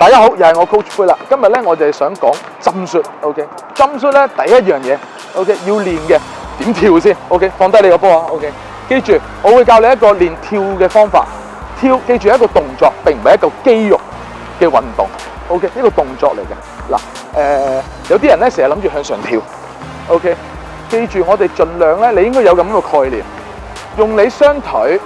大家好，又系我 Coach 灰啦。今日咧，我就系想讲针术。O K，针术咧第一样嘢，O K 要练嘅点跳先。O K，放低你个波啊。O K，记住我会教你一个练跳嘅方法。跳，记住一个动作，并唔系一个肌肉嘅运动。O K，呢个动作嚟嘅。嗱，诶，有啲人咧成日谂住向上跳。O K，记住我哋尽量咧，你应该有咁样嘅概念，用你双腿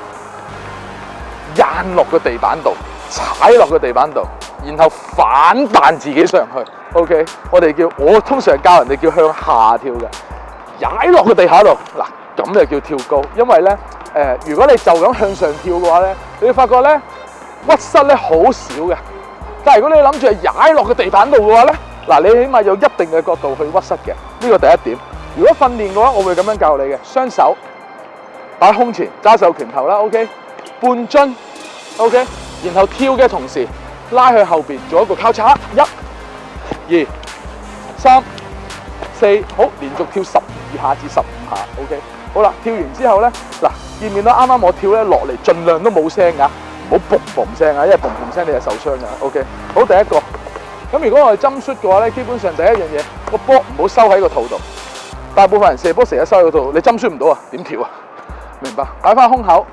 硬落个地板度，踩落个地板度。然后反弹自己上去，OK？我哋叫我通常教人哋叫向下跳嘅，踩落个地下度，嗱咁就叫跳高。因为咧，诶，如果你就咁向上跳嘅话咧，你发觉咧屈膝咧好少嘅。但系如果你谂住踩落个地板度嘅话咧，嗱，你起码有一定嘅角度去屈膝嘅。呢个第一点。如果训练嘅话，我会咁样教你嘅。双手摆胸前，揸手拳头啦，OK？半樽 o k 然后跳嘅同时。拉去後面做一個交叉，一、二、三、四，好，連續跳十二下至十五下。O.K. 好啦，跳完之後咧，嗱，見面啦。啱啱我跳咧落嚟，盡量都冇聲噶，唔好嘣嘣聲啊，因為嘣嘣聲你係受傷噶。O.K. 好，第一個咁。如果我係針縮嘅話咧，基本上第一樣嘢個波唔好收喺個肚度。大部分人射波成日收喺個肚，你針縮唔到啊，點跳啊？明白，擺翻胸口，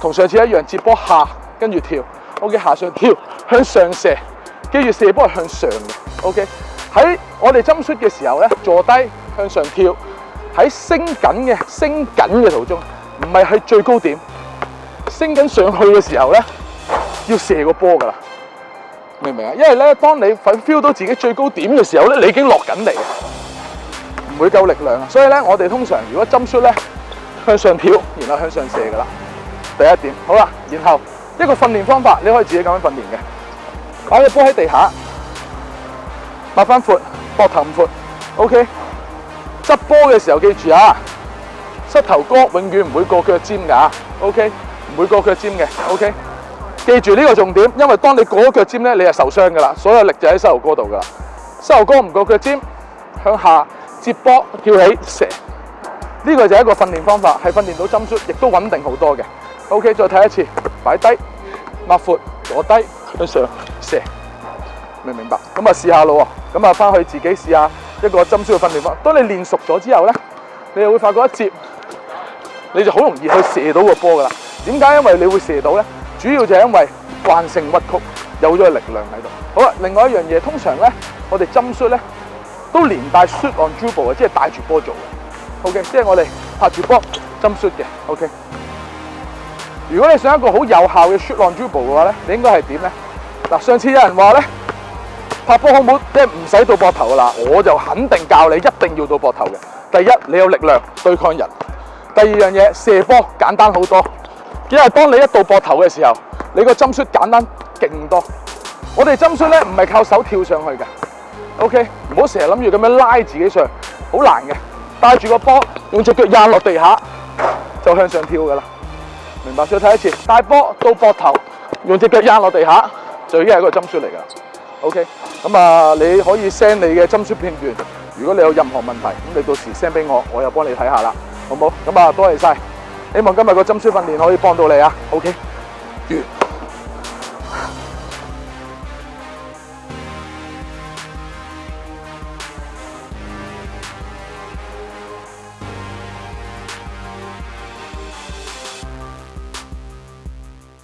同上次一樣，接波下跟住跳。O.K. 下上跳。向上射，记住射波系向上嘅。OK，喺我哋针出嘅时候咧，坐低向上跳，喺升紧嘅升紧嘅途中，唔系喺最高点，升紧上去嘅时候咧，要射个波噶啦，明唔明啊？因为咧，当你 feel 到自己最高点嘅时候咧，你已经落紧嚟，唔会够力量所以咧，我哋通常如果针出咧，向上跳，然后向上射噶啦。第一点好啦，然后一个训练方法，你可以自己咁样训练嘅。擺個波喺地下，擘翻阔，膊头唔阔，OK。执波嘅时候记住啊，膝头哥永远唔会过脚尖噶，OK，唔会过脚尖嘅，OK。记住呢个重点，因为当你过咗脚尖咧，你系受伤噶啦，所有力就喺膝头哥度噶啦。膝头哥唔过脚尖，向下接波，跳起射。呢个就系一个训练方法，系训练到針率亦都稳定好多嘅。OK，再睇一次，摆低，擘阔，坐低，向上。射明明白咁啊，试下咯。咁啊，翻去自己试下一个针销嘅训练。当你练熟咗之后咧，你就会发觉一接你就好容易去射到个波噶啦。点解？因为你会射到咧，主要就系因为惯性屈曲有咗力量喺度。好啦，另外一样嘢，通常咧我哋针缩咧都连带 shoot on dribble 嘅，即系带住波做。嘅。OK，即系我哋拍住波针缩嘅。O K。如果你想一个好有效嘅 shoot on dribble 嘅话咧，你应该系点咧？嗱，上次有人話咧，拍波好唔好？即係唔使到膊頭噶啦，我就肯定教你一定要到膊頭嘅。第一，你有力量對抗人；第二樣嘢射波簡單好多。因为当你一到膊頭嘅時候，你個針靴簡單勁多。我哋針靴咧唔係靠手跳上去嘅。OK，唔好成日諗住咁樣拉自己上，好難嘅。帶住個波，用隻腳壓落地下就向上跳噶啦。明白？再睇一次，带波到膊頭，用隻腳壓落地下。就已经系一个针书嚟噶，OK，咁啊，你可以 send 你嘅针书片段。如果你有任何问题，咁你到时 send 俾我，我又帮你睇下啦，好冇？咁啊，多谢晒，希望今日个针书训练可以帮到你啊，OK，完。